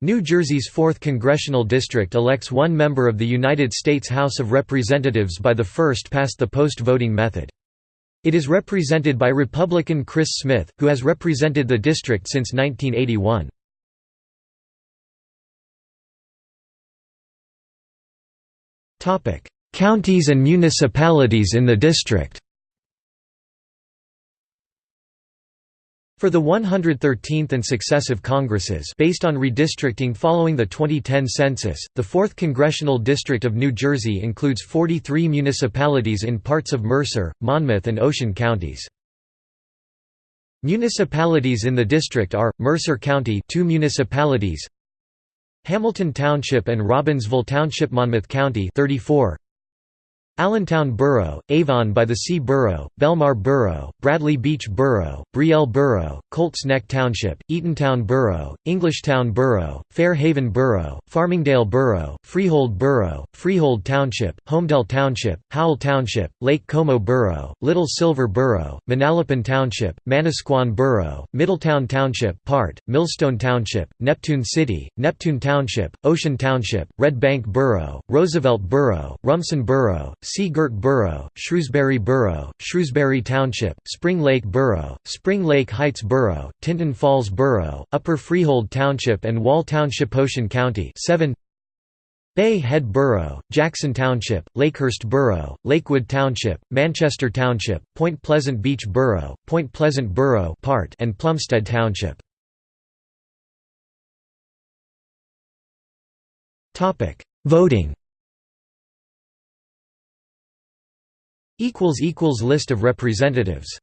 New Jersey's 4th Congressional District elects one member of the United States House of Representatives by the first-past-the-post voting method. It is represented by Republican Chris Smith, who has represented the district since 1981. Counties and municipalities in the district For the 113th and successive Congresses based on redistricting following the 2010 census, the 4th Congressional District of New Jersey includes 43 municipalities in parts of Mercer, Monmouth and Ocean counties. Municipalities in the district are, Mercer County 2 municipalities, Hamilton Township and Robbinsville Township Monmouth County 34 Allentown Borough, Avon by the Sea Borough, Belmar Borough, Bradley Beach Borough, Brielle Borough, Colts Neck Township, Eatontown Borough, Englishtown Borough, Fairhaven Borough, Farmingdale Borough, Freehold Borough, Freehold Township, Holmdel Township, Howell Township, Lake Como Borough, Little Silver Borough, Manalapan Township, Manasquan Borough, Middletown Township part, Millstone Township, Neptune City, Neptune Township, Ocean Township, Red Bank Borough, Roosevelt Borough, Rumson Borough, Girt Borough, Shrewsbury Borough, Shrewsbury Township, Spring Lake Borough, Spring Lake Heights Borough, Tinton Falls Borough, Upper Freehold Township and Wall Township Ocean County 7 Bay Head Borough, Jackson Township, Lakehurst Borough, Lakewood Township, Manchester Township, Point Pleasant Beach Borough, Point Pleasant Borough part and Plumstead Township. Voting List of representatives